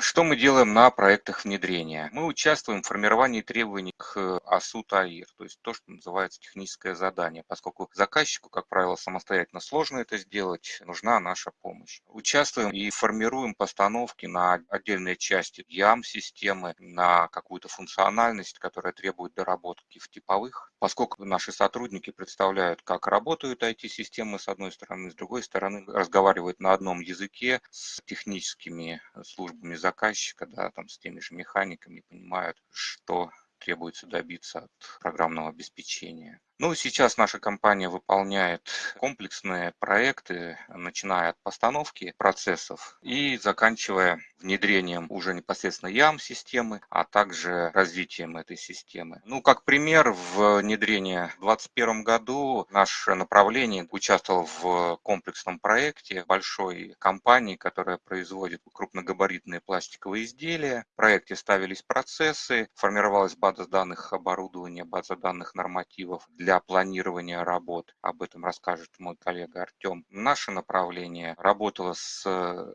Что мы делаем на проектах внедрения? Мы участвуем в формировании требований к АСУ ТАИР, то есть то, что называется техническое задание, поскольку заказчику, как правило, самостоятельно сложно это сделать, нужна наша помощь. Участвуем и формируем постановки на отдельные части ЯМ-системы, на какую-то функциональность, которая требует доработки в типовых, поскольку наши сотрудники представляют, как работают IT-системы с одной стороны, с другой стороны разговаривают на одном языке с техническими службами заказчика, заказчика, да, там с теми же механиками понимают, что требуется добиться от программного обеспечения. Ну, сейчас наша компания выполняет комплексные проекты, начиная от постановки процессов и заканчивая внедрением уже непосредственно ЯМ-системы, а также развитием этой системы. Ну, как пример, в внедрении в 2021 году наше направление участвовало в комплексном проекте большой компании, которая производит крупногабаритные пластиковые изделия. В проекте ставились процессы, формировалась база данных оборудования, база данных нормативов для для планирования работ. Об этом расскажет мой коллега Артем. Наше направление работало с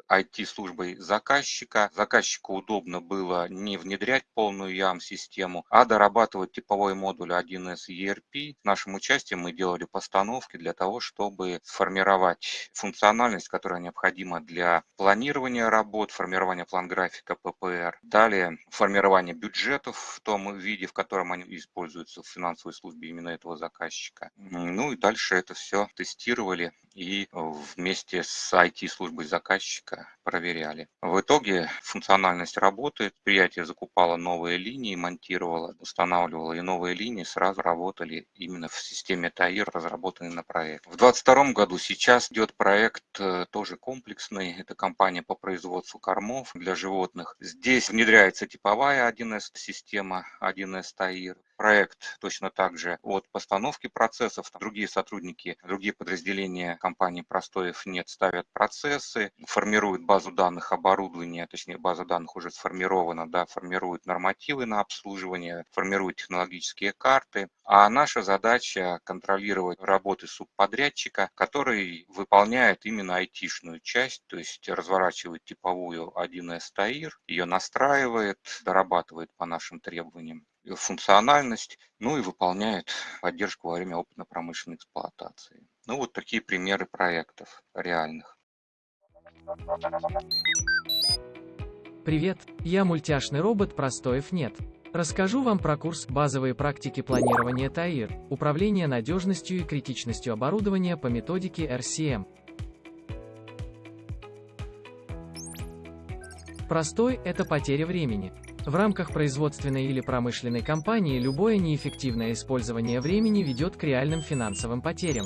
IT-службой э, заказчика. Заказчику удобно было не внедрять полную YAM-систему, а дорабатывать типовой модуль 1С ERP. С нашим участием мы делали постановки для того, чтобы сформировать функциональность, которая необходима для планирования работ, формирования план-графика ППР. Далее формирование бюджетов в том виде, в котором они используются в финансовой службе именно этого заказчика. Ну и дальше это все тестировали и вместе с IT-службой заказчика проверяли. В итоге функциональность работает, предприятие закупало новые линии, монтировало, устанавливало, и новые линии сразу работали именно в системе ТАИР, разработанной на проект. В 2022 году сейчас идет проект э, тоже комплексный, это компания по производству кормов для животных. Здесь внедряется типовая 1С-система, 1С ТАИР, проект точно так же от постановки процессов. Другие сотрудники, другие подразделения компании Простоев нет ставят процессы, формируют базу данных оборудования, точнее база данных уже сформирована, да, формируют нормативы на обслуживание, формируют технологические карты. А наша задача контролировать работы субподрядчика, который выполняет именно айтишную часть, то есть разворачивает типовую 1С ТАИР, ее настраивает, дорабатывает по нашим требованиям функциональность, ну и выполняет поддержку во время опытно-промышленной эксплуатации. Ну вот такие примеры проектов реальных. Привет, я мультяшный робот Простоев нет. Расскажу вам про курс «Базовые практики планирования ТАИР. Управление надежностью и критичностью оборудования по методике RCM». Простой – это потеря времени. В рамках производственной или промышленной компании любое неэффективное использование времени ведет к реальным финансовым потерям.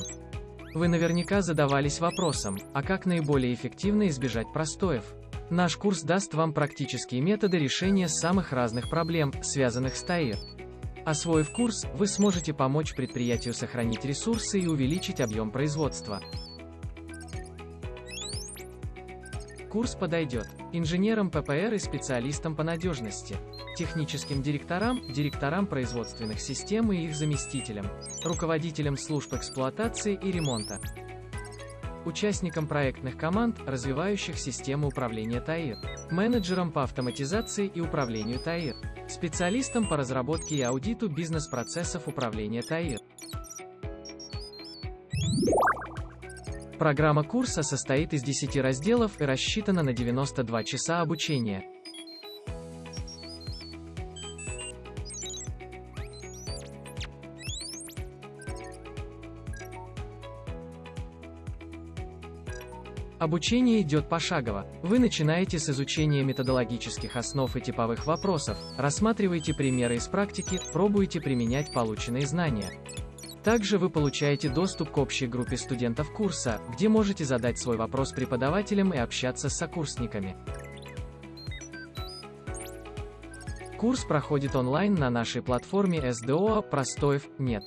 Вы наверняка задавались вопросом, а как наиболее эффективно избежать простоев? Наш курс даст вам практические методы решения самых разных проблем, связанных с ТАИР. Освоив курс, вы сможете помочь предприятию сохранить ресурсы и увеличить объем производства. Курс подойдет инженерам ППР и специалистам по надежности, техническим директорам, директорам производственных систем и их заместителям, руководителям служб эксплуатации и ремонта, участникам проектных команд, развивающих систему управления ТАИР, менеджерам по автоматизации и управлению ТАИР, специалистам по разработке и аудиту бизнес-процессов управления ТАИР. Программа курса состоит из 10 разделов и рассчитана на 92 часа обучения. Обучение идет пошагово. Вы начинаете с изучения методологических основ и типовых вопросов, рассматриваете примеры из практики, пробуете применять полученные знания. Также вы получаете доступ к общей группе студентов курса, где можете задать свой вопрос преподавателям и общаться с сокурсниками. Курс проходит онлайн на нашей платформе SDO «Простоев нет».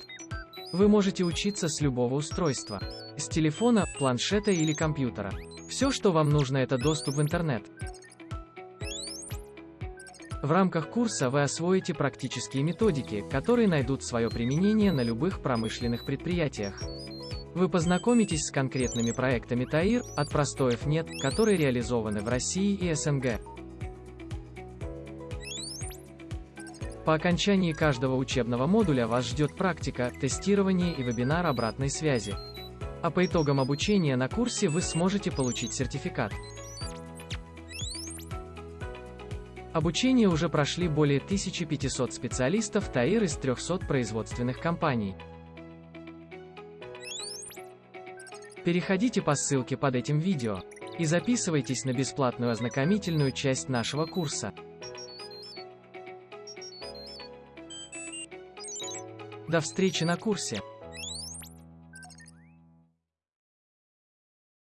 Вы можете учиться с любого устройства. С телефона, планшета или компьютера. Все, что вам нужно, это доступ в интернет. В рамках курса вы освоите практические методики, которые найдут свое применение на любых промышленных предприятиях. Вы познакомитесь с конкретными проектами ТАИР, от простоев нет, которые реализованы в России и СНГ. По окончании каждого учебного модуля вас ждет практика, тестирование и вебинар обратной связи. А по итогам обучения на курсе вы сможете получить сертификат. Обучение уже прошли более 1500 специалистов ТАИР из 300 производственных компаний. Переходите по ссылке под этим видео и записывайтесь на бесплатную ознакомительную часть нашего курса. До встречи на курсе!